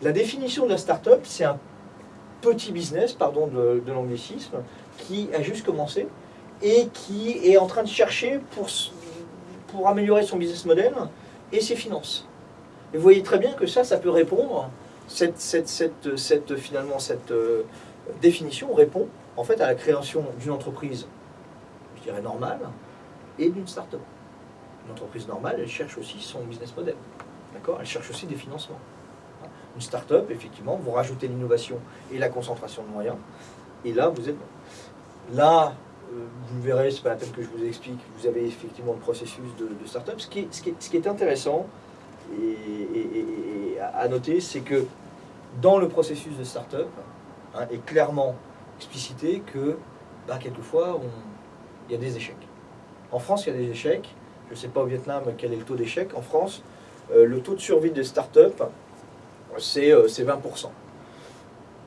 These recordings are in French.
La définition de la start-up, c'est un petit business, pardon de, l'anglicisme, qui a juste commencé et qui est en train de chercher pour, améliorer son business model et ses finances. Et vous voyez très bien que ça, ça peut répondre, cette finalement, cette euh, définition répond en fait à la création d'une entreprise, je dirais normale, et d'une start-up. Une entreprise normale, elle cherche aussi son business model. D'accord? Elle cherche aussi des financements. Une start-up, effectivement, vous rajoutez l'innovation et la concentration de moyens, et là, vous êtes bon. Là, euh, vous verrez, c'est pas la peine que je vous explique, vous avez effectivement le processus de, de start-up. Ce qui, est, ce, qui ce qui est intéressant et, à noter, c'est que dans le processus de start-up, hein, est clairement explicité que bah, quelquefois, il y a des échecs. En France, il y a des échecs. Je ne sais pas au Vietnam quel est le taux d'échec. En France, euh, le taux de survie de start-up, c'est euh, 20%.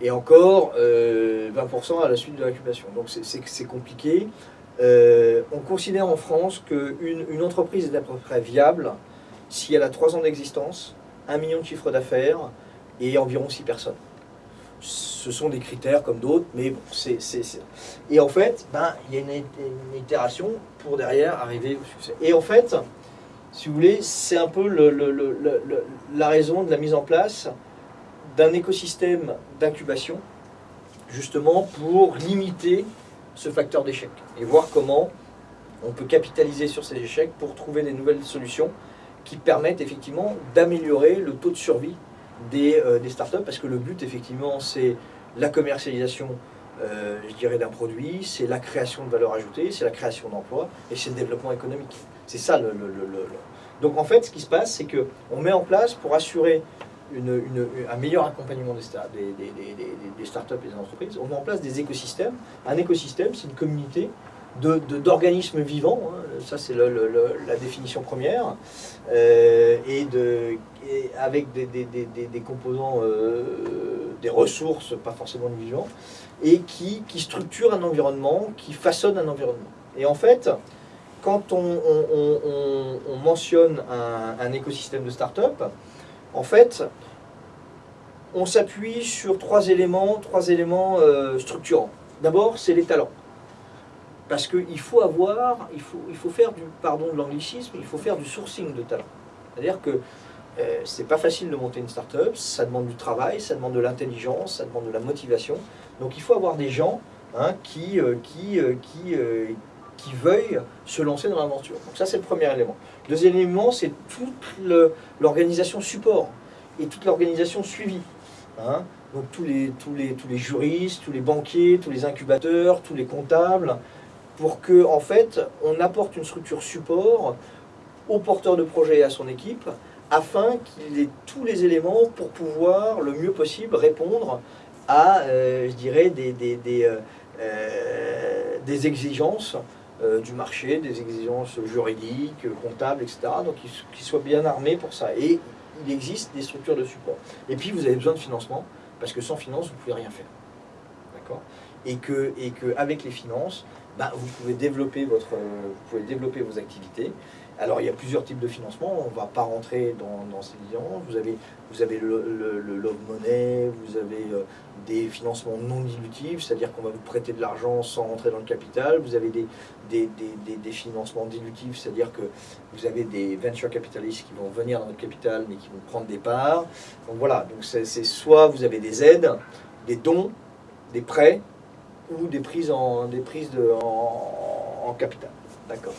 Et encore, euh, 20% à la suite de l'incubation. Donc c'est compliqué. Euh, on considère en France qu'une une entreprise est à peu près viable si elle a 3 ans d'existence, 1 million de chiffre d'affaires et environ 6 personnes. Ce sont des critères comme d'autres, mais bon, c'est... Et en fait, ben, il y a une, une, itération pour derrière arriver au succès. Et en fait, si vous voulez, c'est un peu la raison de la mise en place d'un écosystème d'incubation, justement pour limiter ce facteur d'échec et voir comment on peut capitaliser sur ces échecs pour trouver des nouvelles solutions qui permettent effectivement d'améliorer le taux de survie des, euh, startups parce que le but effectivement c'est la commercialisation euh, je dirais d'un produit, c'est la création de valeur ajoutée, c'est la création d'emplois et c'est le développement économique. C'est ça le, Donc en fait ce qui se passe c'est qu'on met en place pour assurer un meilleur accompagnement des, start, des, des, des, startups et des entreprises, on met en place des écosystèmes. Un écosystème, c'est une communauté d'organismes vivants, hein, ça c'est la définition première, euh, et, avec des, composants, euh, des ressources, pas forcément vivants, et qui, qui structurent un environnement, qui façonnent un environnement. Et en fait, quand on, on, on, on mentionne un, écosystème de start-up, en fait, on s'appuie sur trois éléments, trois éléments euh, structurants. D'abord, c'est les talents. Parce qu'il faut avoir, il faut, il faut faire du, pardon de l'anglicisme, il faut faire du sourcing de talents. C'est-à-dire que euh, c'est pas facile de monter une start-up, ça demande du travail, ça demande de l'intelligence, ça demande de la motivation. Donc il faut avoir des gens hein, qui, euh, qui, euh, qui, qui veuillent se lancer dans l'aventure. Donc ça c'est le premier élément. Deuxième élément, c'est toute l'organisation support et toute l'organisation suivie. Hein. Donc tous les, tous, les, tous les juristes, tous les banquiers, tous les incubateurs, tous les comptables, pour que en fait on apporte une structure support au porteur de projet et à son équipe, afin qu'il ait tous les éléments pour pouvoir le mieux possible répondre à, euh, je dirais, des, des, des, euh, euh des exigences euh, du marché, des exigences juridiques, comptables, etc. Donc qu'ils soient bien armés pour ça. Et il existe des structures de support. Et puis vous avez besoin de financement, parce que sans finance, vous ne pouvez rien faire. D'accord? Et que, et que avec les finances, bah, vous, pouvez développer votre, vous pouvez développer vos activités. Alors il y a plusieurs types de financement, on ne va pas rentrer dans, ces différences. Vous avez, vous avez le, le, le love money, vous avez euh, des financements non dilutifs, c'est-à-dire qu'on va vous prêter de l'argent sans rentrer dans le capital. Vous avez des, des, des, des financements dilutifs, c'est-à-dire que vous avez des venture capitalistes qui vont venir dans votre capital mais qui vont prendre des parts. Donc voilà, donc c'est soit vous avez des aides, des dons, des prêts ou des prises en, des prises de, en, en capital. D'accord